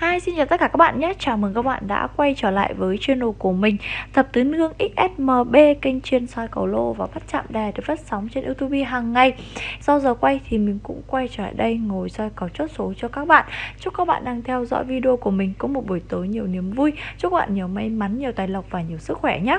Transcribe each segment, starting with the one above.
Hi, xin chào tất cả các bạn nhé. Chào mừng các bạn đã quay trở lại với channel của mình Thập tứ nương XSMB Kênh chuyên soi cầu lô và bắt chạm đề được phát sóng trên youtube hàng ngày. Sau giờ quay thì mình cũng quay trở lại đây Ngồi soi cầu chốt số cho các bạn. Chúc các bạn đang theo dõi video của mình Có một buổi tối nhiều niềm vui. Chúc các bạn nhiều may mắn, nhiều tài lộc và nhiều sức khỏe nhé.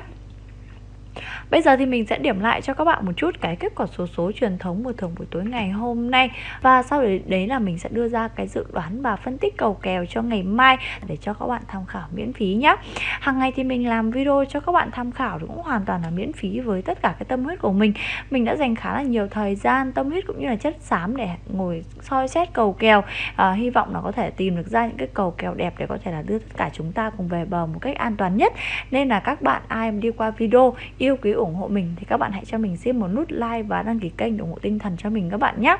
Bây giờ thì mình sẽ điểm lại cho các bạn một chút cái kết quả số số truyền thống của thưởng buổi tối ngày hôm nay. Và sau đấy, là mình sẽ đưa ra cái dự đoán và phân tích cầu kèo cho ngày mai để cho các bạn tham khảo miễn phí nhé Hàng ngày thì mình làm video cho các bạn tham khảo cũng hoàn toàn là miễn phí với tất cả cái tâm huyết của mình. Mình đã dành khá là nhiều thời gian, tâm huyết cũng như là chất xám để ngồi soi xét cầu kèo. À, Hy vọng là có thể tìm được ra những cái cầu kèo đẹp để có thể là đưa tất cả chúng ta cùng về bờ một cách an toàn nhất. Nên là các bạn ai mà đi qua video yêu quý ủng hộ mình thì các bạn hãy cho mình xin một nút like và đăng ký kênh để ủng hộ tinh thần cho mình các bạn nhé.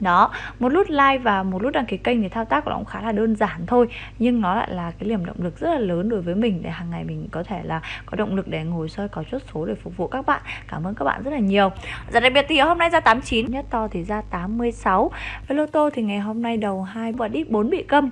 Đó, một nút like và một nút đăng ký kênh thì thao tác của nó cũng khá là đơn giản thôi, nhưng nó lại là cái niềm động lực rất là lớn đối với mình để hàng ngày mình có thể là có động lực để ngồi soi có chốt số để phục vụ các bạn. Cảm ơn các bạn rất là nhiều. Giờ đặc biệt thì hôm nay ra 89 nhất to thì ra 86 với lô tô thì ngày hôm nay đầu hai và đít 4 bị câm.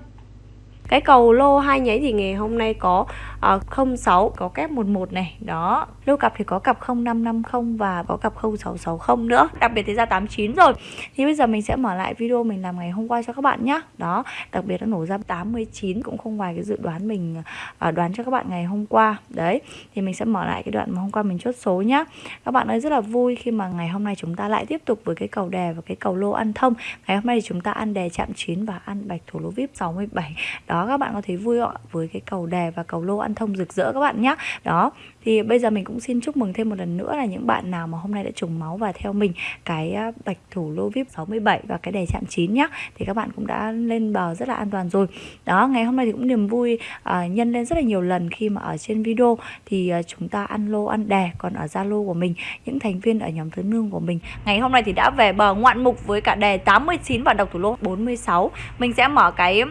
Cái cầu lô hai nháy thì ngày hôm nay có Ờ, uh, 06 có kép 11 này. Đó lô cặp thì có cặp 0550 và có cặp 0660 nữa. Đặc biệt thì ra 89 rồi. Thì bây giờ mình sẽ mở lại video mình làm ngày hôm qua cho các bạn nhé đó đặc biệt nó nổ ra 89 cũng không ngoài cái dự đoán mình uh, đoán cho các bạn ngày hôm qua. Đấy thì mình sẽ mở lại cái đoạn mà hôm qua mình chốt số nhá. Các bạn ơi rất là vui khi mà ngày hôm nay chúng ta lại tiếp tục với cái cầu đề và cái cầu lô ăn thông. Ngày hôm nay thì chúng ta ăn đề chạm 9 và ăn bạch thủ lô vip 67 đó các bạn có thấy vui không với cái cầu đề và cầu lô ăn thông rực rỡ các bạn nhé đó thì bây giờ mình cũng xin chúc mừng thêm một lần nữa là những bạn nào mà hôm nay đã trùng máu và theo mình cái à, bạch thủ lô vip 67 và cái đề chạm 9 nhá thì các bạn cũng đã lên bờ rất là an toàn rồi. Đó ngày hôm nay thì cũng niềm vui uh, nhân lên rất là nhiều lần khi mà ở trên video. Thì uh, chúng ta ăn lô ăn đề còn ở zalo của mình những thành viên ở nhóm thứ nương của mình. Ngày hôm nay thì đã về bờ ngoạn mục với cả đề 89 và độc thủ lô 46 mình sẽ mở cái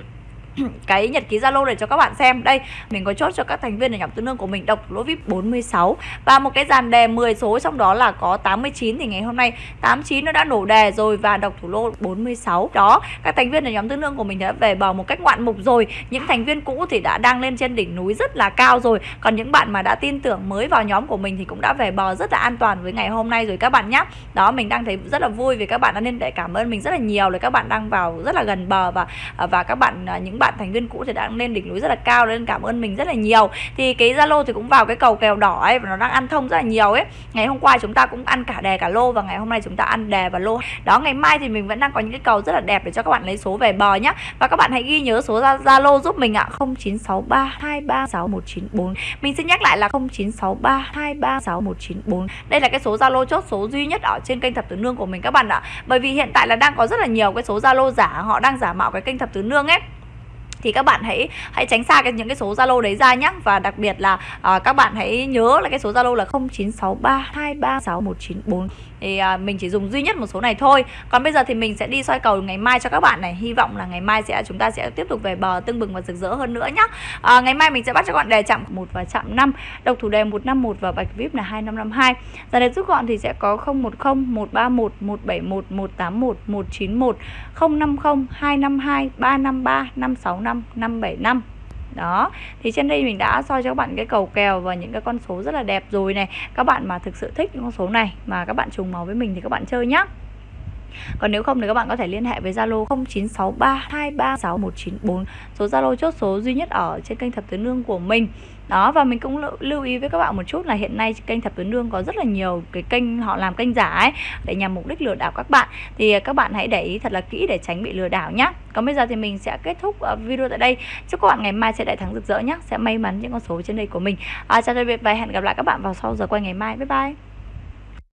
cái nhật ký Zalo để cho các bạn xem. Đây, mình có chốt cho các thành viên ở nhóm tư nương của mình độc lỗ VIP 46 và một cái dàn đề 10 số trong đó là có 89 thì ngày hôm nay 89 nó đã nổ đề rồi và độc thủ lô 46. Đó, các thành viên ở nhóm tư nương của mình đã về bờ một cách ngoạn mục rồi. Những thành viên cũ thì đã đang lên trên đỉnh núi rất là cao rồi. Còn những bạn mà đã tin tưởng mới vào nhóm của mình thì cũng đã về bờ rất là an toàn với ngày hôm nay rồi các bạn nhé. Đó, mình đang thấy rất là vui vì các bạn đã nên để cảm ơn mình rất là nhiều là các bạn đang vào rất là gần bờ và à, và các bạn à, những bạn thành viên cũ thì đã lên đỉnh núi rất là cao, nên cảm ơn mình rất là nhiều. Thì cái zalo thì cũng vào cái cầu kèo đỏ ấy, và nó đang ăn thông rất là nhiều ấy. Ngày hôm qua chúng ta cũng ăn cả đề cả lô, và ngày hôm nay chúng ta ăn đề và lô. Đó, ngày mai thì mình vẫn đang có những cái cầu rất là đẹp để cho các bạn lấy số về bờ nhá. Và các bạn hãy ghi nhớ số zalo giúp mình ạ. 0963236194 mình xin nhắc lại là 0963236194 đây là cái số zalo chốt số duy nhất ở trên kênh thập tứ nương của mình các bạn ạ. Bởi vì hiện tại là đang có rất là nhiều cái số zalo giả, họ đang giả mạo cái kênh thập tứ nương ấy thì các bạn hãy hãy tránh xa cái những cái số Zalo đấy ra nhé và đặc biệt là à, các bạn hãy nhớ là cái số Zalo là 0963236194 thì à, mình chỉ dùng duy nhất một số này thôi. Còn bây giờ thì mình sẽ đi soi cầu ngày mai cho các bạn này. Hy vọng là ngày mai sẽ chúng ta sẽ tiếp tục về bờ tương bừng và rực rỡ hơn nữa nhé à, ngày mai mình sẽ bắt cho các bạn đề chạm một và chạm 5 độc thủ đề 151 và bạch vip là 2552 giờ đề rút gọn thì sẽ có 010 131 171 181 191 050 252 353 565 575 đó, thì trên đây mình đã soi cho các bạn cái cầu kèo và những cái con số rất là đẹp rồi này. Các bạn mà thực sự thích những con số này mà các bạn trùng màu với mình thì các bạn chơi nhá còn nếu không thì các bạn có thể liên hệ với Zalo 0963236194 số Zalo chốt số duy nhất ở trên kênh thập tứ nương của mình. Đó và mình cũng lưu ý với các bạn một chút là hiện nay kênh thập tứ nương có rất là nhiều cái kênh họ làm kênh giả ấy để nhằm mục đích lừa đảo các bạn. Thì à, các bạn hãy để ý thật là kỹ để tránh bị lừa đảo nhé còn bây giờ thì mình sẽ kết thúc à, video tại đây. Chúc các bạn ngày mai sẽ đại thắng rực rỡ nhé sẽ may mắn những con số trên đây của mình. À, chào tạm biệt và hẹn gặp lại các bạn vào sau giờ quay ngày mai. Bye bye.